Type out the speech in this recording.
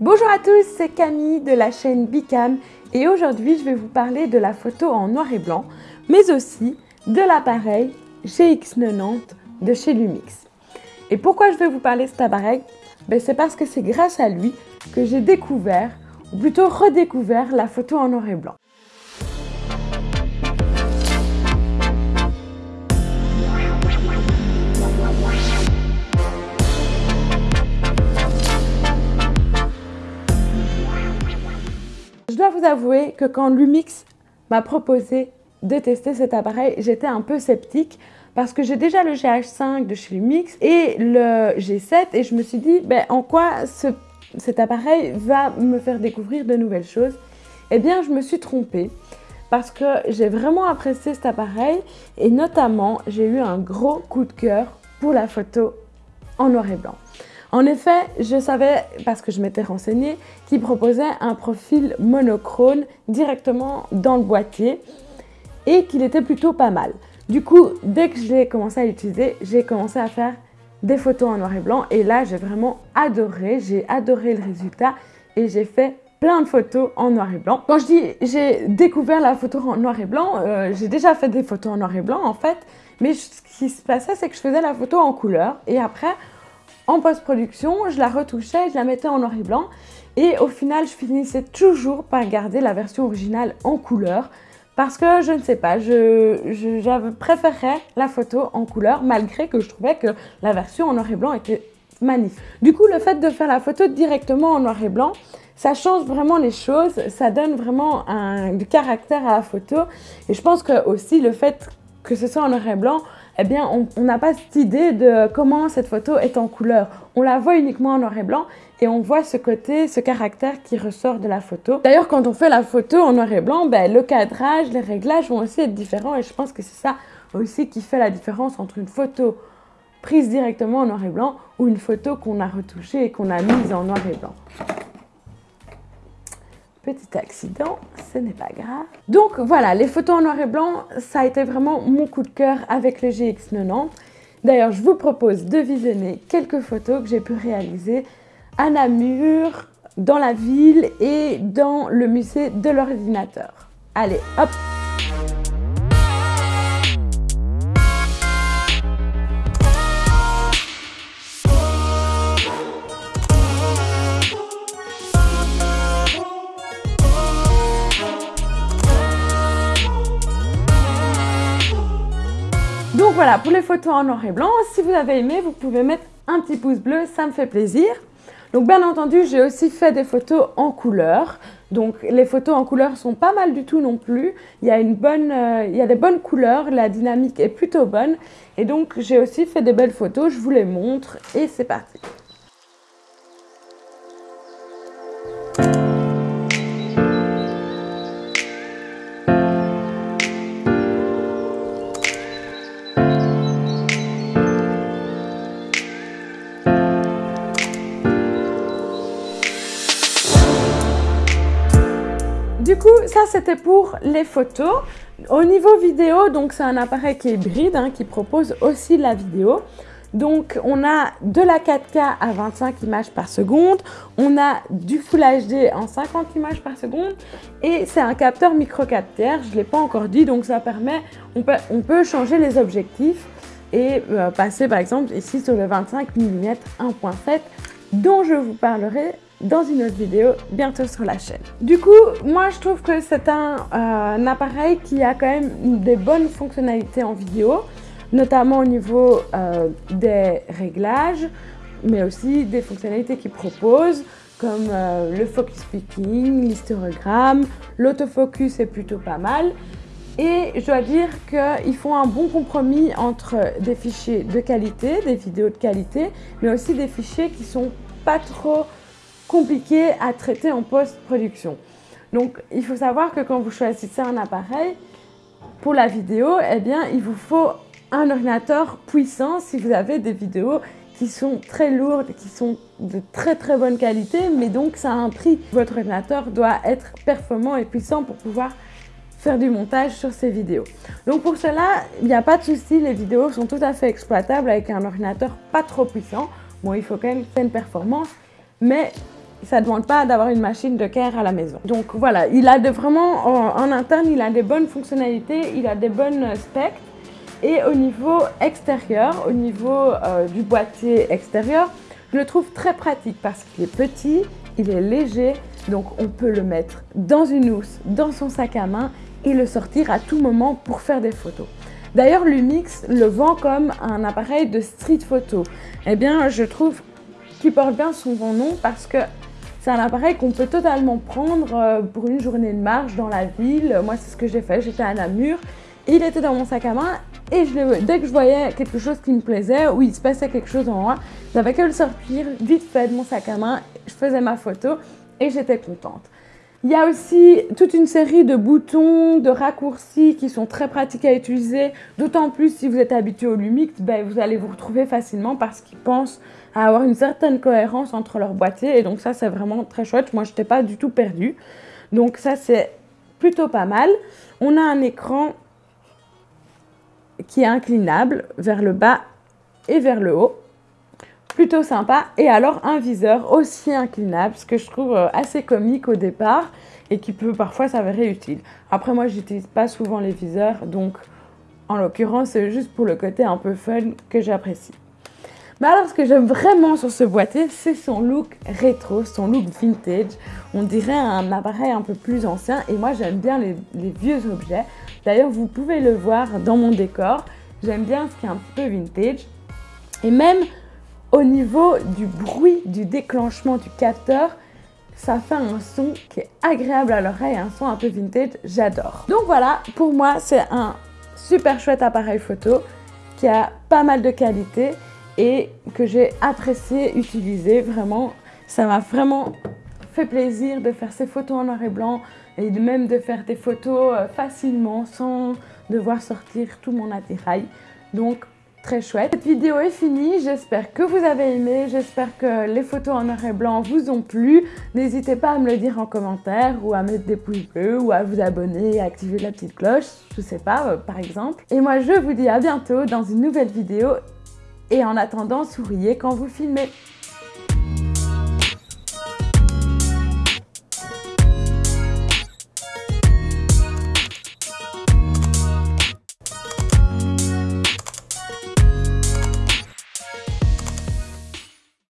Bonjour à tous, c'est Camille de la chaîne Bicam et aujourd'hui je vais vous parler de la photo en noir et blanc mais aussi de l'appareil GX90 de chez Lumix. Et pourquoi je vais vous parler de cet appareil? Ben, C'est parce que c'est grâce à lui que j'ai découvert, ou plutôt redécouvert, la photo en noir et blanc. Avouer que quand Lumix m'a proposé de tester cet appareil, j'étais un peu sceptique parce que j'ai déjà le GH5 de chez Lumix et le G7 et je me suis dit ben, en quoi cet appareil va me faire découvrir de nouvelles choses? Eh bien, je me suis trompée parce que j'ai vraiment apprécié cet appareil et notamment, j'ai eu un gros coup de cœur pour la photo en noir et blanc. En effet, je savais, parce que je m'étais renseignée, qu'il proposait un profil monochrome directement dans le boîtier et qu'il était plutôt pas mal. Du coup, dès que j'ai commencé à l'utiliser, j'ai commencé à faire des photos en noir et blanc et là, j'ai vraiment adoré, j'ai adoré le résultat et j'ai fait plein de photos en noir et blanc. Quand je dis j'ai découvert la photo en noir et blanc, euh, j'ai déjà fait des photos en noir et blanc en fait, mais ce qui se passait, c'est que je faisais la photo en couleur et après, en post-production, je la retouchais, je la mettais en noir et blanc. Et au final, je finissais toujours par garder la version originale en couleur. Parce que je ne sais pas, je, préférais la photo en couleur malgré que je trouvais que la version en noir et blanc était magnifique. Du coup, le fait de faire la photo directement en noir et blanc, ça change vraiment les choses, ça donne vraiment un, du caractère à la photo. Et je pense que aussi le fait que ce soit en noir et blanc, eh bien, on n'a pas cette idée de comment cette photo est en couleur. On la voit uniquement en noir et blanc et on voit ce côté, ce caractère qui ressort de la photo. D'ailleurs, quand on fait la photo en noir et blanc, ben, le cadrage, les réglages vont aussi être différents et je pense que c'est ça aussi qui fait la différence entre une photo prise directement en noir et blanc ou une photo qu'on a retouchée et qu'on a mise en noir et blanc. Petit accident, ce n'est pas grave. Donc voilà, les photos en noir et blanc, ça a été vraiment mon coup de cœur avec le GX90. D'ailleurs, je vous propose de visionner quelques photos que j'ai pu réaliser à Namur, dans la ville et dans le musée de l'ordinateur. Allez, hop voilà, pour les photos en noir et blanc, si vous avez aimé, vous pouvez mettre un petit pouce bleu, ça me fait plaisir. Donc bien entendu, j'ai aussi fait des photos en couleur. Donc les photos en couleur sont pas mal du tout non plus. Il y a, une bonne, euh, il y a des bonnes couleurs, la dynamique est plutôt bonne. Et donc j'ai aussi fait des belles photos, je vous les montre et c'est parti. Ça c'était pour les photos. Au niveau vidéo, donc c'est un appareil qui est hybride, hein, qui propose aussi la vidéo. Donc on a de la 4K à 25 images par seconde, on a du Full HD en 50 images par seconde et c'est un capteur micro 4 tiers, je ne l'ai pas encore dit, donc ça permet, on peut, on peut changer les objectifs et euh, passer par exemple ici sur le 25 mm 1.7 dont je vous parlerai dans une autre vidéo bientôt sur la chaîne. Du coup, moi je trouve que c'est un, euh, appareil qui a quand même des bonnes fonctionnalités en vidéo, notamment au niveau euh, des réglages, mais aussi des fonctionnalités qu'il propose, comme euh, le focus picking, l'histérogramme, l'autofocus est plutôt pas mal. Et je dois dire qu'ils font un bon compromis entre des fichiers de qualité, des vidéos de qualité, mais aussi des fichiers qui sont pas trop compliqué à traiter en post-production. Donc, il faut savoir que quand vous choisissez un appareil, pour la vidéo, eh bien, il vous faut un ordinateur puissant si vous avez des vidéos qui sont très lourdes, qui sont de très très bonne qualité, mais donc ça a un prix. Votre ordinateur doit être performant et puissant pour pouvoir faire du montage sur ces vidéos. Donc pour cela, il n'y a pas de souci, les vidéos sont tout à fait exploitables avec un ordinateur pas trop puissant. Bon, il faut quand même une performance, mais ça ne demande pas d'avoir une machine de care à la maison. Donc voilà, il a vraiment, en, interne, il a des bonnes fonctionnalités, il a des bonnes specs. Et au niveau extérieur, au niveau euh, du boîtier extérieur, je le trouve très pratique parce qu'il est petit, il est léger, donc on peut le mettre dans une housse, dans son sac à main et le sortir à tout moment pour faire des photos. D'ailleurs, Lumix le vend comme un appareil de street photo. Eh bien, je trouve qu'il porte bien son bon nom parce que c'est un appareil qu'on peut totalement prendre euh, pour une journée de marche dans la ville. Moi, c'est ce que j'ai fait. J'étais à Namur, il était dans mon sac à main et dès que je voyais quelque chose qui me plaisait ou il se passait quelque chose en moi, j'avais que le sortir vite fait de mon sac à main, je faisais ma photo et j'étais contente. Il y a aussi toute une série de boutons, de raccourcis qui sont très pratiques à utiliser. D'autant plus si vous êtes habitué au Lumix, ben, vous allez vous retrouver facilement parce qu'ils pensent à avoir une certaine cohérence entre leurs boîtiers. Et donc ça, c'est vraiment très chouette. Moi, je n'étais pas du tout perdue. Donc ça, c'est plutôt pas mal. On a un écran qui est inclinable vers le bas et vers le haut plutôt sympa. Et alors un viseur aussi inclinable, ce que je trouve euh, assez comique au départ et qui peut parfois s'avérer utile. Après moi j'utilise pas souvent les viseurs, donc en l'occurrence c'est juste pour le côté un peu fun que j'apprécie. Mais alors ce que j'aime vraiment sur ce boîtier, c'est son look rétro, son look vintage. On dirait un appareil un peu plus ancien et moi j'aime bien les vieux objets. D'ailleurs vous pouvez le voir dans mon décor, j'aime bien ce qui est un peu vintage. Et même au niveau du bruit du déclenchement du capteur, ça fait un son qui est agréable à l'oreille, un son un peu vintage, j'adore. Donc voilà, pour moi c'est un super chouette appareil photo qui a pas mal de qualité et que j'ai apprécié utiliser vraiment. Ça m'a vraiment fait plaisir de faire ces photos en noir et blanc et même de faire des photos euh, facilement sans devoir sortir tout mon attirail. Donc très chouette. Cette vidéo est finie, j'espère que vous avez aimé, j'espère que les photos en noir et blanc vous ont plu. N'hésitez pas à me le dire en commentaire ou à mettre des pouces bleus ou à vous abonner et activer la petite cloche, je sais pas, euh, par exemple. Et moi je vous dis à bientôt dans une nouvelle vidéo et en attendant, souriez quand vous filmez.